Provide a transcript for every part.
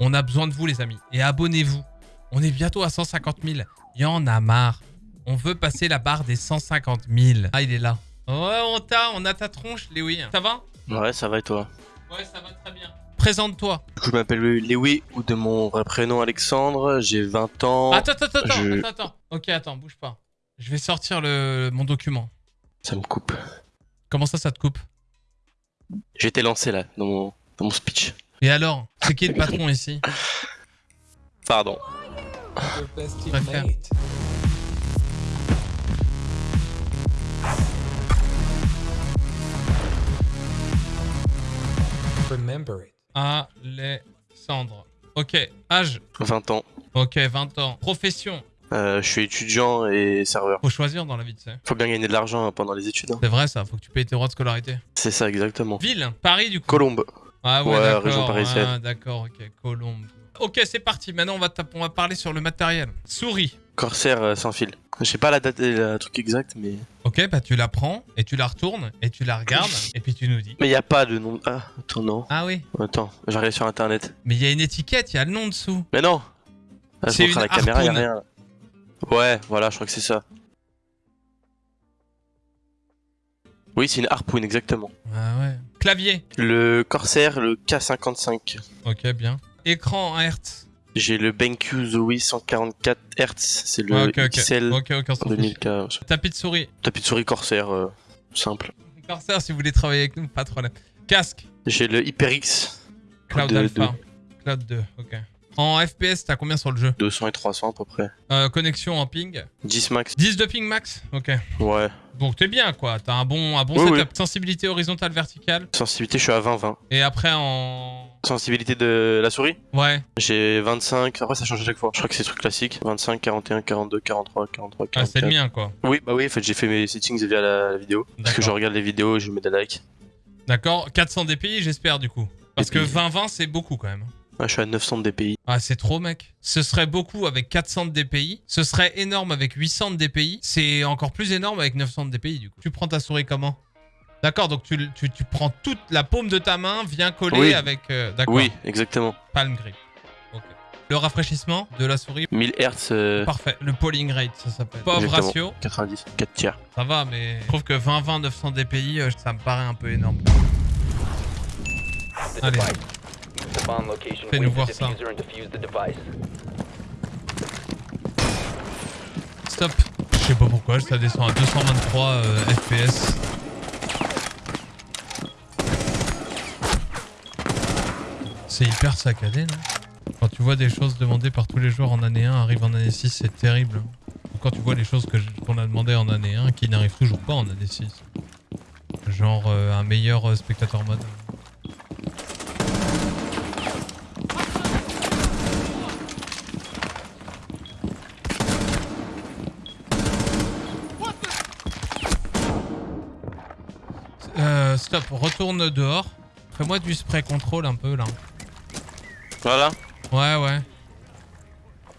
On a besoin de vous, les amis. Et abonnez-vous. On est bientôt à 150 000. Il y en a marre. On veut passer la barre des 150 000. Ah, il est là. Ouais, on t'a, on a ta tronche, Léoui. Ça va? Ouais, ça va et toi? Ouais, ça va très bien. Présente-toi. Du coup, je m'appelle Lewi ou de mon vrai prénom Alexandre, j'ai 20 ans. Attends, attends, attends, je- attends, attends. Ok, attends, bouge pas. Je vais sortir le, mon document. Ça me coupe. Comment ça, ça te coupe? J'ai été lancé là, dans mon, dans mon speech. Et alors C'est qui le patron ici? Pardon. Préfère. teammate. Remember it. Alexandre. Ok, âge? 20 ans. Ok, 20 ans. Profession? Euh, je suis étudiant et serveur. Faut choisir dans la vie, tu sais. Faut bien gagner de l'argent hein, pendant les études. hein. C'est vrai ça, faut que tu payes tes droits de scolarité. C'est ça, exactement. Ville? Paris du coup? Colombe. Ah ouais, région parisienne. Ah, d'accord, ok, Colombe. Ok, c'est parti. Maintenant, on va, on va parler sur le matériel. Souris. Corsair euh, sans fil. Je sais pas la date et le truc exact, mais. Ok, bah tu la prends et tu la retournes et tu la regardes et puis tu nous dis. Mais y a pas de nom. Ah, attends, non. Ah oui, Attends, j'arrive sur internet. mais il y a une étiquette, il y a le nom dessous. Mais non ah, C'est une la caméra, y a rien. là. Ouais, voilà, je crois que c'est ça. Oui, c'est une harpoon, exactement. Ah ouais. Clavier. Le Corsair, le K55. Ok, bien. Écran en Hertz. J'ai le BenQ Zoe 144 Hz, c'est le Ah, ok, ok. XL Ok, ok, on s'en fiche. 2000K. Tapis de souris. Tapis de souris Corsair, euh, simple. Corsair, si vous voulez travailler avec nous, pas de problème. Casque. J'ai le HyperX, Cloud De- Alpha. Cloud 2, ok. En FPS, t'as combien sur le jeu 200 et 300 à peu près. Euh, Connexion en ping. 10 max. 10 de ping max Ok. Ouais. Donc t'es bien quoi, t'as un bon, un bon Oui, setup. Sensibilité horizontale, verticale. Sensibilité, je suis à 20-20. Et après en... Sensibilité de la souris Ouais, J'ai 25. Après, ça change à chaque fois. Je crois que c'est truc classique. 25, 41, 42, 43, 43, ah, 44. c'est le mien quoi. Oui, bah oui, en fait, j'ai fait mes settings via la, la vidéo. Parce que je regarde les vidéos et je mets des likes. D'accord, 400 DPI j'espère du coup. Parce que DPI. 20-20 c'est beaucoup quand même. Ouais, je suis à 900 de DPI. Ah c'est trop mec. Ce serait beaucoup avec 400 de DPI. Ce serait énorme avec 800 de DPI. C'est encore plus énorme avec 900 de DPI du coup. Tu prends ta souris comment? D'accord, donc tu, tu, tu prends toute la paume de ta main, viens coller Oui. avec... euh, D'accord, Oui, exactement. palm grip. Le rafraîchissement de la souris, 1000 Hz, euh, parfait. Le polling rate ça s'appelle. Pauvre ratio. 90, 4 tiers. Ça va, mais je trouve que 20-20, 900 DPI, ça me paraît un peu énorme. Allez. Fais-nous voir ça. Stop. Je sais pas pourquoi, ça descend à 223 euh, FPS. C'est hyper saccadé, non? Quand tu vois des choses demandées par tous les joueurs en année 1 arrivent en année 6, c'est terrible. Quand tu vois les choses qu'on a demandées en année 1 qui n'arrivent toujours pas en année 6. Genre euh, un meilleur euh, spectateur mode. Stop, retourne dehors. Fais-moi du spray control un peu là. Voilà. Ouais, ouais.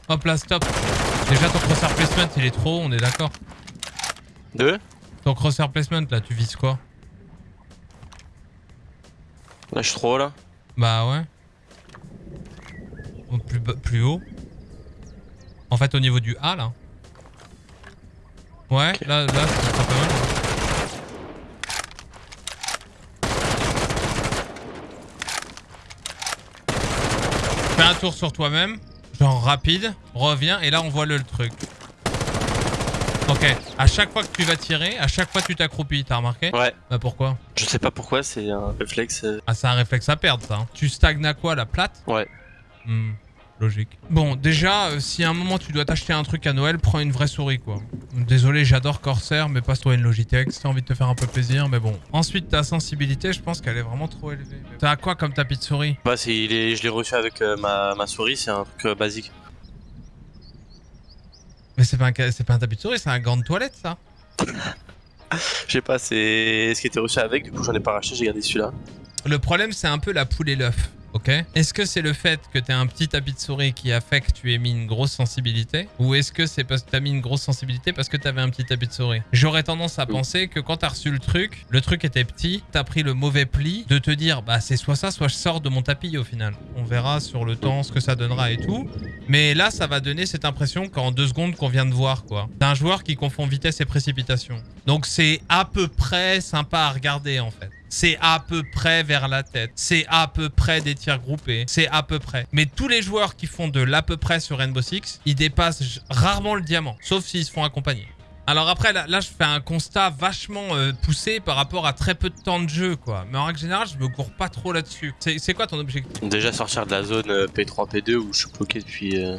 Hop là, stop. Déjà, ton crosshair placement, il est trop haut, on est d'accord. 2. Ton crosshair placement, là, tu vises quoi? Là, je suis trop haut, là. Bah ouais. Plus, plus haut. En fait, au niveau du A, là. Ouais, là, là, c'est pas mal. Fais un tour sur toi-même. Genre rapide. Reviens, et là, on voit le, truc. Ok. À chaque fois que tu vas tirer, à chaque fois tu t'accroupis, t'as remarqué Ouais. Bah pourquoi Je sais pas pourquoi, c'est un réflexe. euh, Ah, c'est un réflexe à perdre, ça. hein. Tu stagnes à quoi, la plate? Ouais. Hmm, logique. Bon, déjà, euh, si à un moment tu dois t'acheter un truc à Noël, prends une vraie souris, quoi. Désolé, j'adore Corsair, mais passe-toi une Logitech si t'as envie de te faire un peu plaisir, mais bon. Ensuite, ta sensibilité, je pense qu'elle est vraiment trop élevée. T'as quoi comme tapis de souris? Bah, c'est, il est, je l'ai reçu avec euh, ma, ma souris, c'est un truc euh, basique. Mais c'est pas, un pas un tapis de souris, c'est un gant de toilette, ça. Je sais pas, c'est ce qui était reçu avec, du coup, j'en ai pas racheté, j'ai gardé celui-là. Le problème, c'est un peu la poule et l'œuf. Ok Est-ce que c'est le fait que t'aies un petit tapis de souris qui a fait que tu aies mis une grosse sensibilité Ou est-ce que c'est parce que t'as mis une grosse sensibilité parce que t'avais un petit tapis de souris? J'aurais tendance à penser que quand t'as reçu le truc, le truc était petit, t'as pris le mauvais pli, de te dire bah c'est soit ça, soit je sors de mon tapis au final. On verra sur le temps ce que ça donnera et tout. Mais là, ça va donner cette impression qu'en deux secondes qu'on vient de voir quoi. T'as un joueur qui confond vitesse et précipitation. Donc c'est à peu près sympa à regarder en fait. C'est à peu près vers la tête. C'est à peu près des tirs groupés. C'est à peu près. Mais tous les joueurs qui font de l'à peu près sur Rainbow Six, ils dépassent rarement le diamant. Sauf s'ils se font accompagner. Alors après, là, là, je fais un constat vachement euh, poussé par rapport à très peu de temps de jeu, quoi. Mais en règle générale, je me cours pas trop là-dessus. C'est c'est quoi ton objectif? Déjà sortir de la zone euh, P3, P2 où je suis bloqué depuis, euh,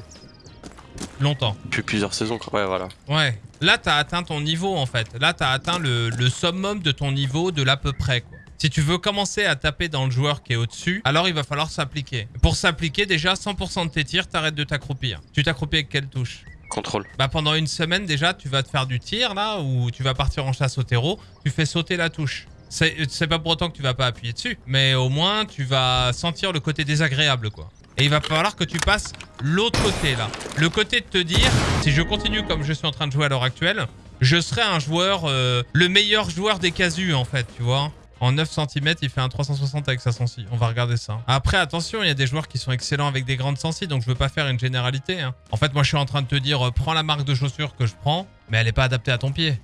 Longtemps. depuis plusieurs saisons. quoi. Ouais, voilà. Ouais. Là, t'as atteint ton niveau, en fait. Là, t'as atteint le, le summum de ton niveau de l'à peu près, quoi. Si tu veux commencer à taper dans le joueur qui est au-dessus, alors il va falloir s'appliquer. Pour s'appliquer, déjà, 100% de tes tirs, t'arrêtes de t'accroupir. Tu t'accroupis avec quelle touche? Contrôle. Bah pendant une semaine déjà, tu vas te faire du tir là, ou tu vas partir en chasse au terreau, tu fais sauter la touche. C'est pas pour autant que tu vas pas appuyer dessus, mais au moins tu vas sentir le côté désagréable quoi. Et il va falloir que tu passes l'autre côté là. Le côté de te dire, si je continue comme je suis en train de jouer à l'heure actuelle, je serai un joueur, euh, le meilleur joueur des casus en fait, tu vois. En 9 cm, il fait un 360 avec sa sensi. On va regarder ça. Après, attention, il y a des joueurs qui sont excellents avec des grandes sensi, donc je veux pas faire une généralité. hein. En fait, moi, je suis en train de te dire, euh, prends la marque de chaussure que je prends, mais elle est pas adaptée à ton pied.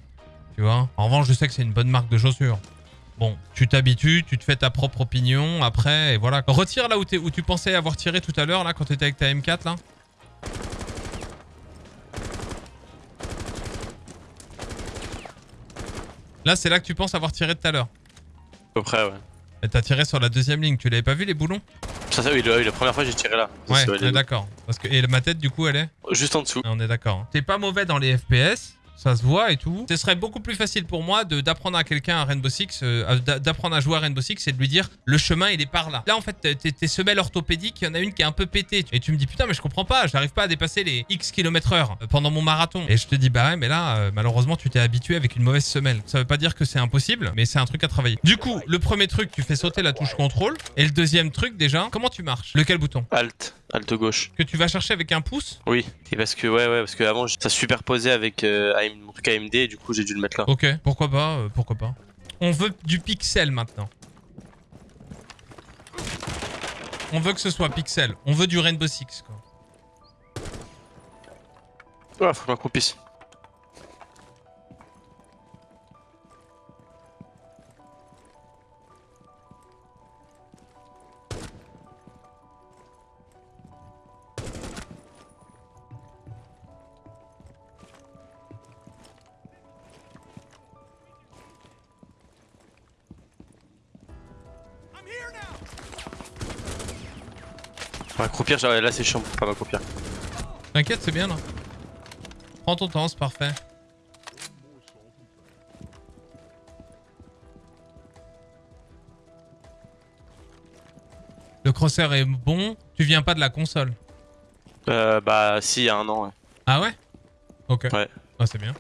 Tu vois? En revanche, je sais que c'est une bonne marque de chaussures. Bon, tu t'habitues, tu te fais ta propre opinion, après, et voilà. Retire là où, où tu pensais avoir tiré tout à l'heure, là, quand t'étais avec ta M4, là. Là, c'est là que tu penses avoir tiré tout à l'heure. Peu près, ouais. Et t'as tiré sur la deuxième ligne, tu l'avais pas vu les boulons? Ça, ça, oui, le- oui, la première fois, j'ai tiré là. Ouais, on est d'accord. Parce que et ma tête du coup elle est? Juste en dessous. Ah, On est d'accord. hein. T'es pas mauvais dans les FPS, ça se voit et tout. Ce serait beaucoup plus facile pour moi d'apprendre à quelqu'un à Rainbow Six, euh, d'a- d'apprendre à jouer à Rainbow Six et de lui dire le chemin il est par là. Là en fait tes semelles orthopédiques, il y en a une qui est un peu pétée. Et tu me dis putain mais je comprends pas, j'arrive pas à dépasser les X km heure euh, pendant mon marathon. Et je te dis bah ouais mais là euh, malheureusement tu t'es habitué avec une mauvaise semelle. Ça veut pas dire que c'est impossible, mais c'est un truc à travailler. Du coup le premier truc tu fais sauter la touche contrôle. Et le deuxième truc déjà, comment tu marches? Lequel bouton? Alt. Alt gauche. Que tu vas chercher avec un pouce Oui. Et parce que, ouais, ouais, parce que avant, ça superposait avec euh, AM mon truc AMD et du coup, j'ai dû le mettre là. Ok, pourquoi pas, euh, pourquoi pas. On veut du pixel maintenant. On veut que ce soit pixel. On veut du Rainbow Six, quoi. Ouais, faut que je M'accroupir, genre, là c'est chiant pour pas m'accroupir. T'inquiète, c'est bien, là. Prends ton temps, c'est parfait. Le crosshair est bon. Tu viens pas de la console. Euh, bah, si, il y a un an, ouais. Ah ouais? Ok. Ouais. Ah, c'est bien.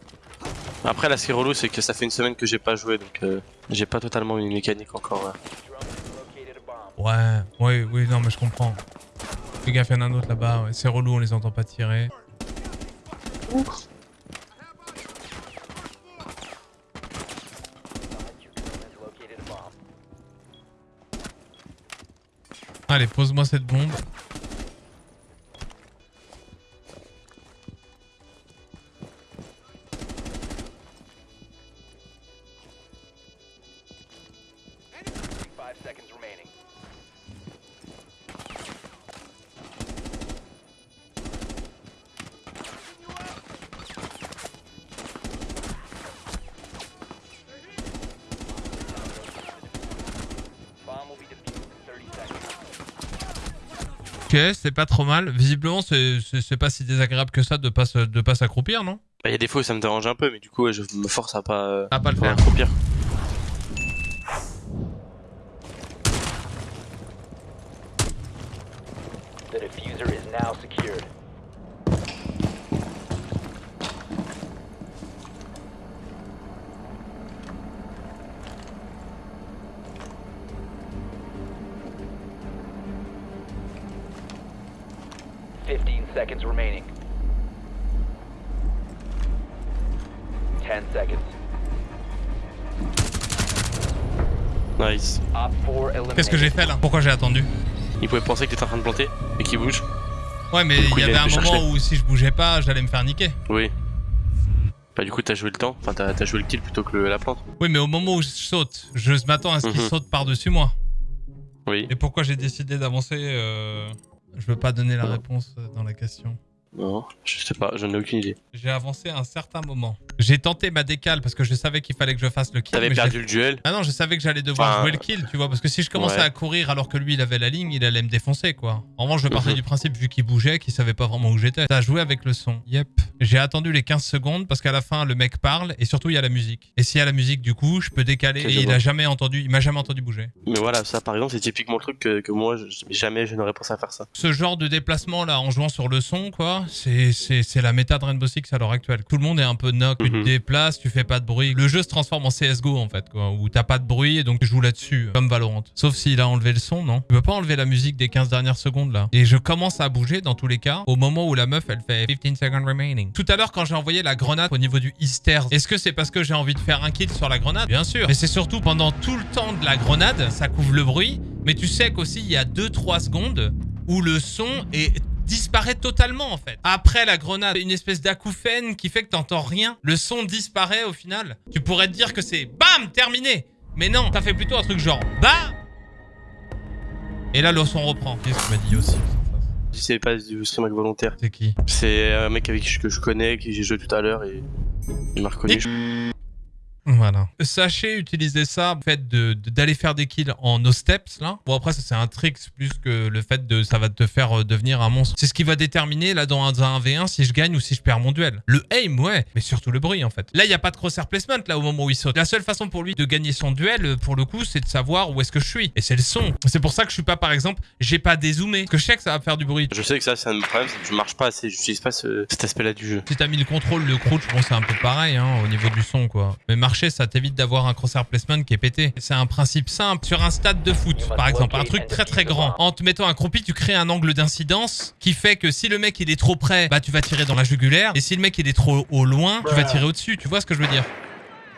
Après, là, ce qui est relou, c'est que ça fait une semaine que j'ai pas joué, donc euh, j'ai pas totalement une mécanique encore. ouais. Ouais, oui, oui, non, mais je comprends. Fais gaffe, il y en a un autre là-bas. C'est relou, on les entend pas tirer. Bomb. Allez, pose-moi cette bombe. Ok, c'est pas trop mal. Visiblement, c'est pas si désagréable que ça de pas se- de pas s'accroupir, non? Bah, il y a des fois où ça me dérange un peu, mais du coup, je me force à pas, euh, À pas le faire. m'accroupir. 15 seconds remaining. 10 seconds. Nice. Op 4 eliminated. Qu'est-ce que j'ai fait là? Pourquoi j'ai attendu? Il pouvait penser que t'étais en train de planter et qu'il bouge. Ouais, mais il y avait a un moment chercher. où si je bougeais pas, j'allais me faire niquer. Oui. Bah du coup t'as joué le temps, enfin t'as joué le kill plutôt que le- la plante. Oui, mais au moment où je saute, je m'attends à ce qu'il Mhm. saute par-dessus moi. Oui. Et pourquoi j'ai décidé d'avancer euh, Je veux pas donner la réponse dans la question. Non, je sais pas, j'en ai aucune idée. J'ai avancé à un certain moment. J'ai tenté ma décale parce que je savais qu'il fallait que je fasse le kill. T'avais perdu le duel. Ah non, je savais que j'allais devoir Enfin, jouer le kill, tu vois, parce que si je commençais ouais. à courir alors que lui il avait la ligne, il allait me défoncer quoi. En revanche, je partais Mhm. du principe vu qu'il bougeait, qu'il savait pas vraiment où j'étais. T'as joué avec le son. Yep. J'ai attendu les 15 secondes parce qu'à la fin le mec parle et surtout il y a la musique. Et s'il y a la musique, du coup, je peux décaler et il a jamais entendu, il m'a jamais entendu bouger. Mais voilà, ça par exemple c'est typiquement le truc que, que moi jamais je n'aurais pensé à faire ça. Ce genre de déplacement là en jouant sur le son quoi, c'est la méta de Rainbow Six à l'heure actuelle. Tout le monde est un peu knock, tu te Mhm. déplaces, tu fais pas de bruit. Le jeu se transforme en CS:GO en fait quoi, où t'as pas de bruit et donc tu joues là-dessus comme Valorant. Sauf s'il a enlevé le son, non Tu peux pas enlever la musique des 15 dernières secondes là. Et je commence à bouger dans tous les cas au moment où la meuf elle fait 15 seconds remaining. Tout à l'heure quand j'ai envoyé la grenade au niveau du Easter, est-ce que c'est parce que j'ai envie de faire un kill sur la grenade? Bien sûr. Mais c'est surtout pendant tout le temps de la grenade, ça couvre le bruit. Mais tu sais qu'aussi il y a 2-3 secondes où le son est disparaît totalement en fait. Après la grenade, une espèce d'acouphène qui fait que t'entends rien. Le son disparaît au final. Tu pourrais te dire que c'est BAM terminé. Mais non, ça fait plutôt un truc genre BAM Et là le son reprend. Qu'est-ce que m'as dit aussi Si c'est pas du stream avec volontaire. C'est qui? C'est un mec avec qui je- que je connais, qui j'ai joué tout à l'heure et il m'a reconnu. Et- Voilà. Sachez utiliser ça, le fait de- de- d'aller faire des kills en no steps là. Bon après ça c'est un trick plus que le fait de ça va te faire euh, devenir un monstre. C'est ce qui va déterminer là dans un, dans un V1 si je gagne ou si je perds mon duel. Le aim ouais, mais surtout le bruit en fait. Là il y a pas de crosshair placement là au moment où il saute. La seule façon pour lui de gagner son duel euh, pour le coup c'est de savoir où est-ce que je suis. Et c'est le son. C'est pour ça que je suis pas par exemple, j'ai pas dézoomé. Parce que je sais que ça va faire du bruit. Je sais que ça c'est un de mes problèmes, c'est que je marche pas assez, j'utilise pas ce- cet aspect là du jeu. Si t'as mis le contrôle, le crouch, bon c'est un peu pareil hein, au niveau du son quoi. Mais marcher ça t'évite d'avoir un crosshair placement qui est pété. C'est un principe simple. Sur un stade de foot par exemple, un truc très très grand. En te mettant accroupi, tu crées un angle d'incidence qui fait que si le mec il est trop près, bah tu vas tirer dans la jugulaire. Et si le mec il est trop au loin, tu vas tirer au-dessus. Tu vois ce que je veux dire?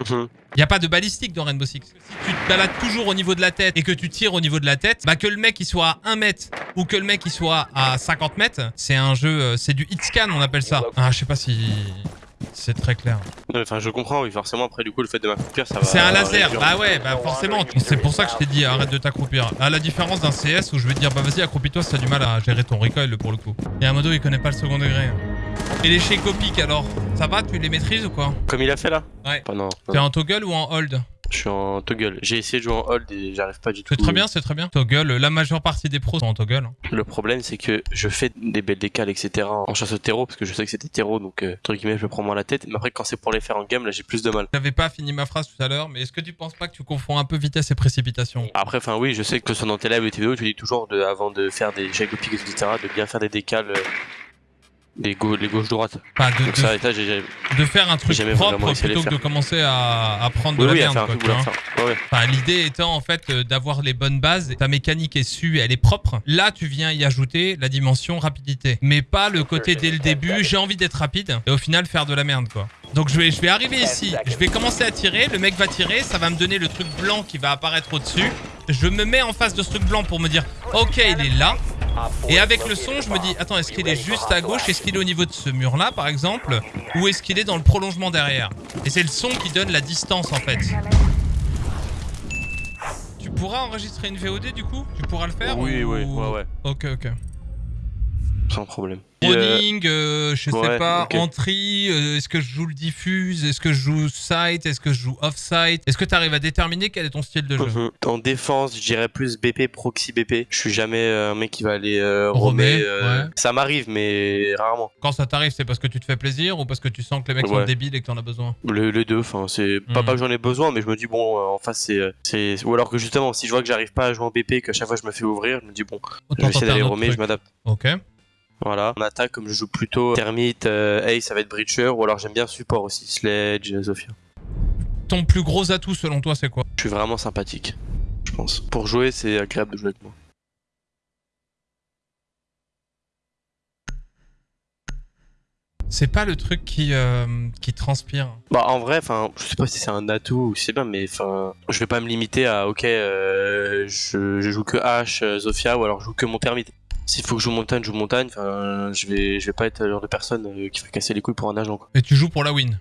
Mhm. il n'y a pas de balistique dans Rainbow Six. Si tu te balades toujours au niveau de la tête et que tu tires au niveau de la tête, bah que le mec il soit à 1 mètre ou que le mec il soit à 50 mètres, c'est un jeu, euh, c'est du hit scan on appelle ça. Ah je sais pas si c'est très clair. Enfin je comprends, oui forcément après du coup le fait de m'accroupir ça va... C'est un laser, bah ouais, bah forcément. C'est pour ça que je t'ai dit arrête de t'accroupir. À la différence d'un CS où je vais te dire bah vas-y accroupis-toi si t'as du mal à gérer ton recoil pour le coup. Et un modo il connaît pas le second degré. Et les shake pick alors, ça va, tu les maîtrises ou quoi? Comme il a fait là? Ouais. T'es en toggle ou en hold? Je suis en toggle. J'ai essayé de jouer en hold et j'arrive pas du tout. C'est très bien, c'est très bien. Toggle, la majeure partie des pros sont en toggle. Le problème c'est que je fais des belles décales etc en chasse au terreau parce que je sais que c'était terreau donc euh, entre guillemets je me prends moins la tête. Mais après quand c'est pour les faire en game là j'ai plus de mal. J'avais pas fini ma phrase tout à l'heure, mais est-ce que tu penses pas que tu confonds un peu vitesse et précipitation? Après enfin oui je sais que ce soit dans tes lives ou tes vidéos tu dis toujours de, avant de faire des pique etc de bien faire des décales. euh, des, gau- les gauches-droites. Enfin, de, Donc de- ça, ça, faire un truc propre plutôt que de commencer à, à prendre de la oui, merde. quoi. Ouais. Enfin, l'idée étant en fait euh, d'avoir les bonnes bases, ta mécanique est su, elle est propre. Là, tu viens y ajouter la dimension rapidité, mais pas le côté dès le début. J'ai envie d'être rapide et au final faire de la merde quoi. Donc je vais, je vais arriver ici, je vais commencer à tirer, le mec va tirer, ça va me donner le truc blanc qui va apparaître au-dessus. Je me mets en face de ce truc blanc pour me dire, ok, il est là. Et avec le son, je me dis, attends, est-ce qu'il est juste à gauche? Est-ce qu'il est au niveau de ce mur-là, par exemple? Ou est-ce qu'il est dans le prolongement derrière? Et c'est le son qui donne la distance, en fait. Tu pourras enregistrer une VOD, du coup? Tu pourras le faire Oui, ou- oui, ouais, ouais, Ok, ok. Sans problème. Et, euh, euh, je sais pas, entry, euh, est-ce que je joue le diffuse? Est-ce que je joue site? Est-ce que je joue off-site? Est-ce que tu arrives à déterminer quel est ton style de jeu? En défense, je dirais plus BP, proxy BP. Je suis jamais un mec qui va aller euh, Romer, ouais. Ça m'arrive, mais rarement. Quand ça t'arrive, c'est parce que tu te fais plaisir ou parce que tu sens que les mecs sont débiles et que t'en as besoin? Le, les deux, enfin, c'est pas, Mhm. pas que j'en ai besoin, mais je me dis, bon, en face, c'est, c'est. Ou alors que justement, si je vois que j'arrive pas à jouer en BP, que à chaque fois je me fais ouvrir, je me dis, bon, je Autant vais essayer d'aller romer, truc. je m'adapte. Ok. Voilà. En attaque, comme je joue plutôt Termite, euh, Ace, ça va être Breacher, ou alors j'aime bien support aussi, Sledge, euh, Zofia. Ton plus gros atout selon toi, c'est quoi? Je suis vraiment sympathique, je pense. Pour jouer, c'est agréable de jouer avec moi. C'est pas le truc qui, euh, qui transpire. Bah en vrai, enfin, je sais pas si c'est un atout ou si c'est bien, mais enfin, je vais pas me limiter à ok, euh, je, je joue que H, euh, Zofia ou alors je joue que mon thermite. S'il faut que je joue montagne, je joue montagne. Enfin, je vais, je vais pas être le genre de personne euh, qui fait casser les couilles pour un agent. Et tu joues pour la win.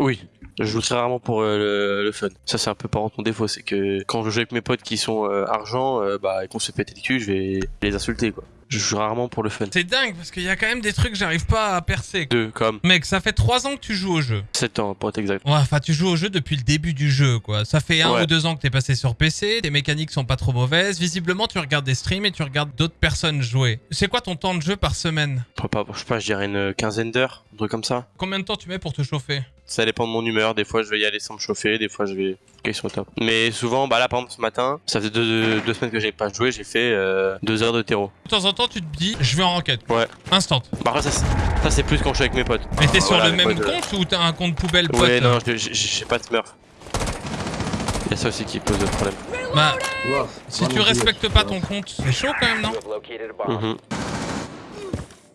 Oui, je joue très rarement pour euh, le, le fun. Ça c'est un peu par contre mon défaut, c'est que quand je joue avec mes potes qui sont euh, argent, euh, bah et qu'on se fait péter le cul, je vais les insulter quoi. Je joue rarement pour le fun. C'est dingue parce qu'il y a quand même des trucs que j'arrive pas à percer. Deux comme Mec, ça fait 3 ans que tu joues au jeu. 7 ans pour être exact. Ouais, enfin, tu joues au jeu depuis le début du jeu, quoi. Ça fait un Ouais. ou deux ans que t'es passé sur PC, tes mécaniques sont pas trop mauvaises. Visiblement, tu regardes des streams et tu regardes d'autres personnes jouer. C'est quoi ton temps de jeu par semaine? Je sais pas, je dirais une quinzaine d'heures, un truc comme ça. Combien de temps tu mets pour te chauffer? Ça dépend de mon humeur. Des fois, je vais y aller sans me chauffer. Des fois, je vais question au top. Mais souvent, bah là, par exemple, ce matin, ça faisait deux, deux, deux semaines que j'ai pas joué. J'ai fait euh, deux heures de terreau. De temps en temps, tu te dis, je vais en enquête. Ouais. Instant. Bah après, ça, c'est- ça c'est plus quand je suis avec mes potes. Mais t'es sur Voilà, le même potes, euh, compte ou t'as un compte poubelle pote Ouais, non, j'ai pas de smurf. Il y a ça aussi qui pose problème. Bah, si tu respectes pas ton compte, c'est chaud quand même, non? Have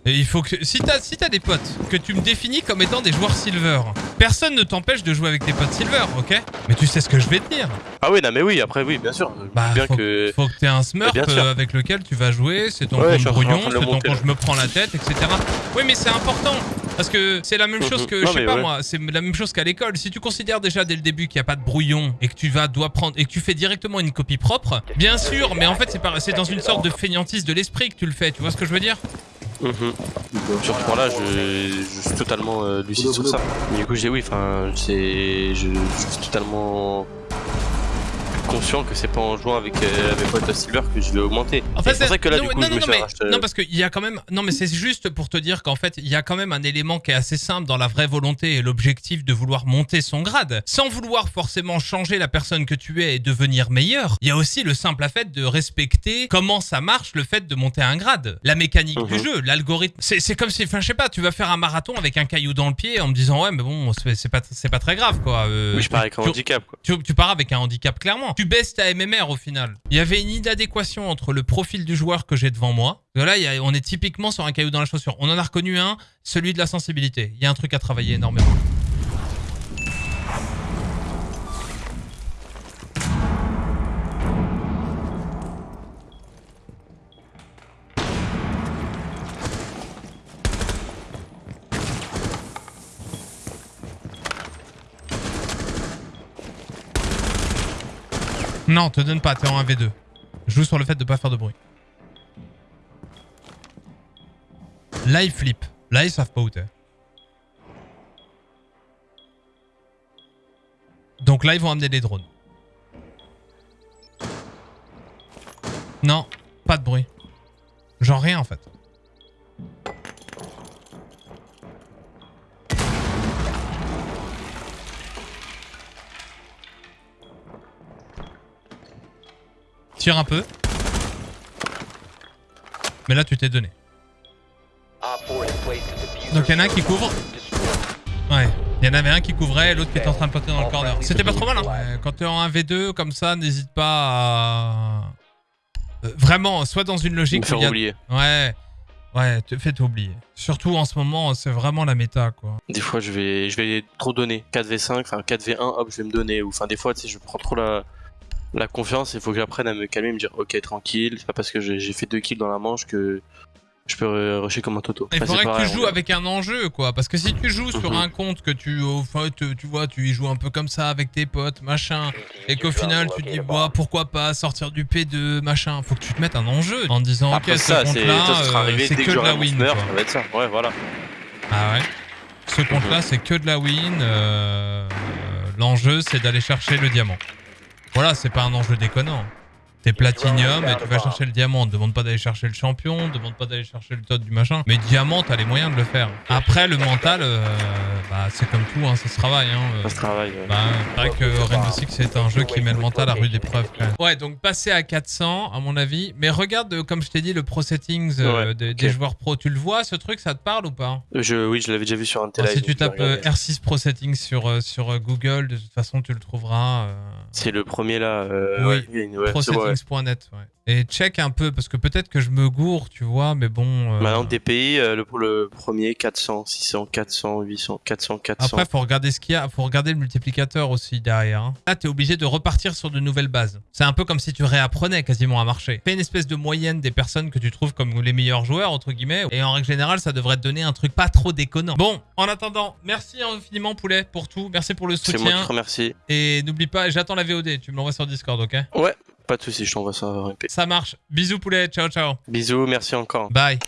Et il faut que si t'as si des potes que tu me définis comme étant des joueurs silver, personne ne t'empêche de jouer avec tes potes silver, ok? Mais tu sais ce que je vais te dire. Ah oui, non, mais oui, après, oui, bien sûr. Bah, bien faut, que. faut que t'aies un smurf euh, avec lequel tu vas jouer, c'est ton Ouais, brouillon, c'est ton quand je me prends la tête, etc. Oui, mais c'est important. Parce que c'est la même chose Mhm. que, Non, je sais pas ouais. moi, c'est la même chose qu'à l'école. Si tu considères déjà dès le début qu'il n'y a pas de brouillon et que tu vas dois prendre et que tu fais directement une copie propre, bien sûr, mais en fait c'est dans une sorte de fainéantise de l'esprit que tu le fais. Tu vois ce que je veux dire? Mhm. Sur ce point-là, je, je suis totalement euh, lucide sur ça. Du coup, j'ai oui, enfin, c'est, je, je suis totalement conscient que c'est pas en jouant avec euh, mes potes Silver que je vais augmenter. En fait, c'est pour ça que là, non, du coup, non, je me suis mais, racheté- non, parce qu'il y a quand même. Non, mais c'est juste pour te dire qu'en fait, il y a quand même un élément qui est assez simple dans la vraie volonté et l'objectif de vouloir monter son grade, sans vouloir forcément changer la personne que tu es et devenir meilleur. Il y a aussi le simple fait de respecter comment ça marche, le fait de monter un grade, la mécanique du Mhm. jeu, l'algorithme. C'est comme si, enfin, je sais pas, tu vas faire un marathon avec un caillou dans le pied en me disant ouais, mais bon, c'est pas, pas très grave, quoi. Euh, Oui, je pars avec un tu- handicap, quoi. tu, tu pars avec un handicap clairement. Tu baisses ta MMR au final. Il y avait une inadéquation entre le profil du joueur que j'ai devant moi. Là, on est typiquement sur un caillou dans la chaussure. On en a reconnu un, celui de la sensibilité. Il y a un truc à travailler énormément. Non, te donne pas, t'es en 1v2. Joue sur le fait de pas faire de bruit. Là, ils flippent. Là, ils savent pas où t'es. Donc là, ils vont amener des drones. Non, pas de bruit. Genre rien en fait. Tire un peu. Mais là, tu t'es donné. Op 4 has placed a diffuser Donc, il y en a un qui couvre. Ouais. Il y en avait un qui couvrait et l'autre qui était en train de poter dans le corner. C'était pas trop mal, hein. Ouais, Quand t'es en 1v2 comme ça, n'hésite pas à. Euh, Vraiment, soit dans une logique faire a- oublier. Ouais. Ouais, te fais oublier. Surtout en ce moment, c'est vraiment la méta, quoi. Des fois, je vais, je vais trop donner. 4v5, enfin 4v1, hop, je vais me donner. Ou enfin, des fois, tu sais, je prends trop la, la confiance. Il faut que j'apprenne à me calmer, me dire, ok, tranquille. C'est pas parce que j'ai fait deux kills dans la manche que je peux rusher comme un toto. Il Enfin, faudrait que tu joues avec un enjeu, quoi. Parce que si tu joues sur Mhm. un compte que tu, au fait, tu vois, tu y joues un peu comme ça avec tes potes, machin, et qu'au final tu te dis, bah, pourquoi pas sortir du P2, machin. Faut que tu te mettes un enjeu en disant, ok, Après ce ça, ça sera euh, arrivé c'est que que de la win, smurf, quoi. ça va être ça. Ouais, voilà. Ah ouais Ce compte-là, c'est que de la win. euh, L'enjeu, c'est d'aller chercher le diamant. Voilà, c'est pas un enjeu déconnant. T'es platinium et tu vas chercher le diamant. Ne demande pas d'aller chercher le champion, ne demande pas d'aller chercher le tot du machin. Mais diamant, t'as les moyens de le faire. Après, le mental, euh, bah, c'est comme tout, hein, ça se travaille. Hein, euh. Ça se travaille. ouais. Bah, c'est vrai que Rainbow Six c'est un jeu qui met le mental à rude épreuve quand même. Ouais, donc passer à 400 à mon avis. Mais regarde, euh, comme je t'ai dit, le pro settings euh, Ouais, des, joueurs pro. Tu le vois, ce truc, ça te parle ou pas? Je, oui, je l'avais déjà vu sur un télé. si tu tapes euh, R6 Pro Settings sur, sur Google, de toute façon, tu le trouveras. euh, C'est le premier là. Euh, Oui. ouais, il y a une- ouais, Pro Settings Ouais. Et check un peu, parce que peut-être que je me gourre, tu vois, mais bon... euh, Maintenant, DPI, euh, le, pour le premier, 400, 600, 400, 800, 400, 400. Après, faut regarder ce qu'il y a, faut regarder le multiplicateur aussi derrière. hein. Là, t'es obligé de repartir sur de nouvelles bases. C'est un peu comme si tu réapprenais quasiment à marcher. Fais une espèce de moyenne des personnes que tu trouves comme les meilleurs joueurs, entre guillemets, et en règle générale, ça devrait te donner un truc pas trop déconnant. Bon, en attendant, merci infiniment, Poulet, pour tout. Merci pour le C'est moi qui soutien. te remercie. Et n'oublie pas, j'attends la VOD, tu me l'envoies sur Discord, ok? Ouais, pas de soucis, je t'envoie ça. RP. Ça marche. Bisous, Poulet, ciao, ciao. Bisous, merci encore. Bye.